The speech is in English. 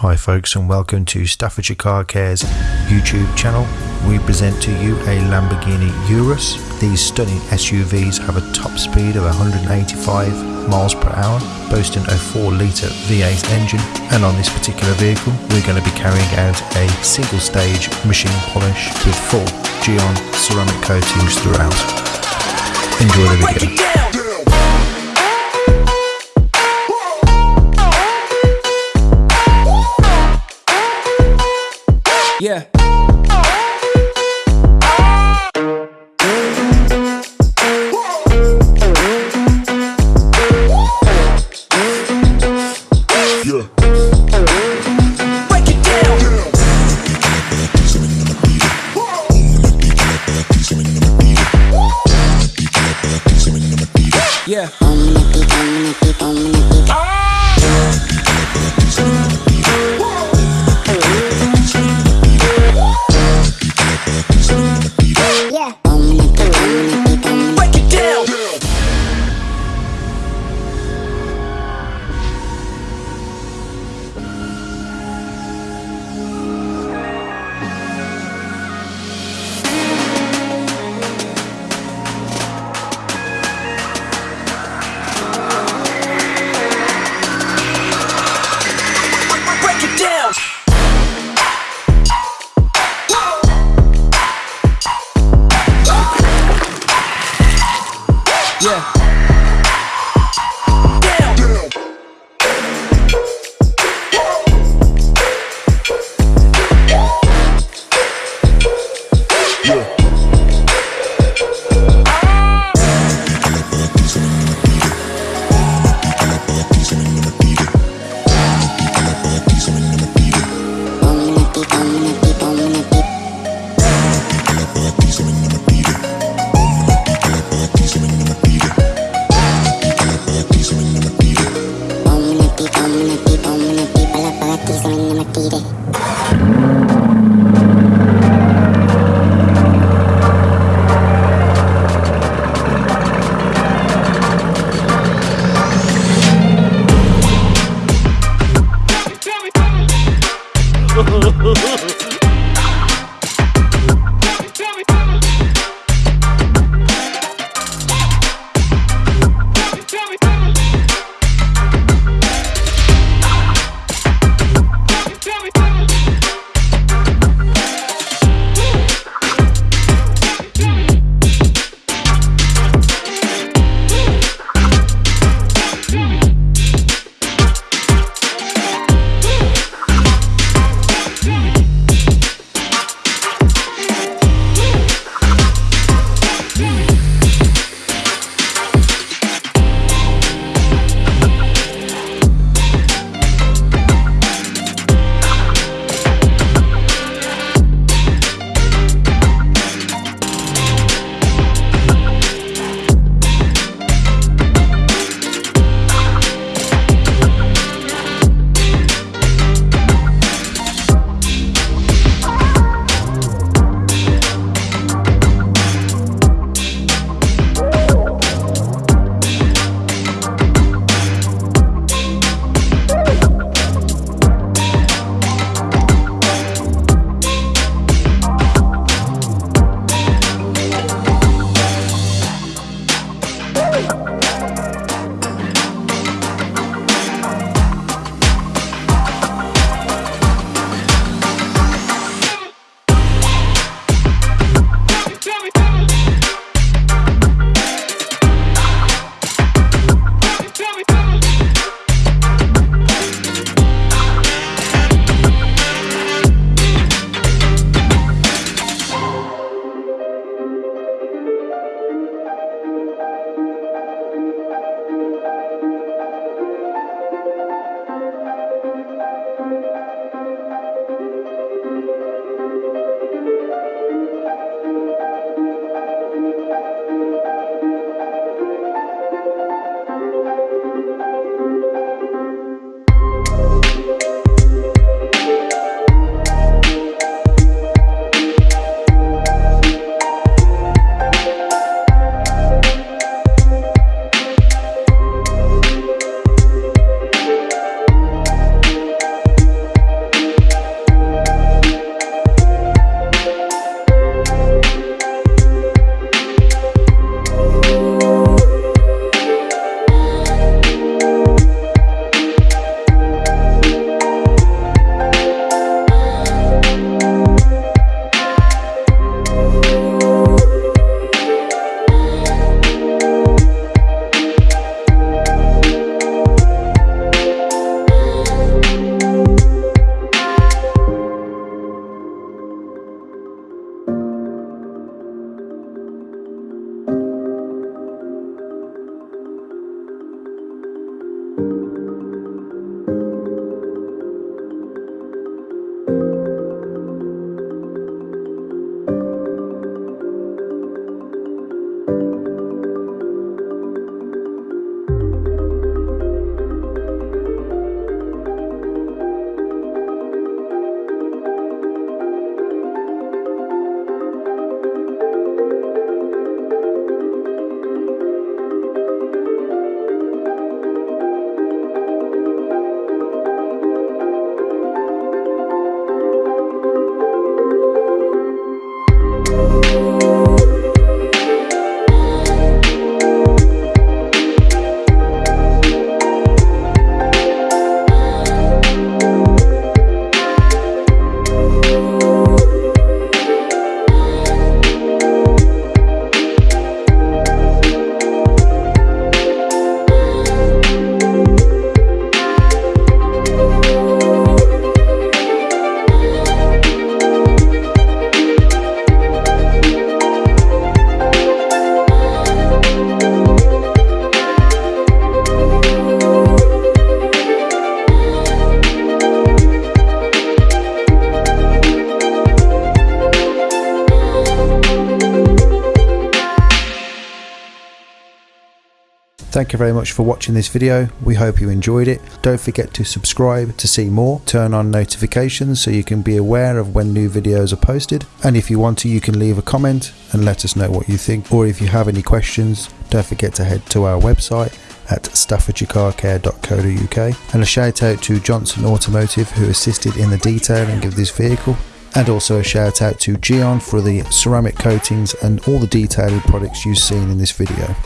Hi, folks, and welcome to Staffordshire Car Care's YouTube channel. We present to you a Lamborghini Urus. These stunning SUVs have a top speed of 185 miles per hour, boasting a 4 litre V8 engine. And on this particular vehicle, we're going to be carrying out a single stage machine polish with full Gyeon ceramic coatings throughout. Enjoy the video. Yeah. Yeah. Thank you very much for watching this video. We hope you enjoyed it. Don't forget to subscribe to see more. Turn on notifications so you can be aware of when new videos are posted. And if you want to, you can leave a comment and let us know what you think. Or if you have any questions, don't forget to head to our website at staffordshire.co.uk and a shout out to Johnson Automotive who assisted in the detailing of this vehicle and also a shout out to Gyeon for the ceramic coatings and all the detailing products you've seen in this video.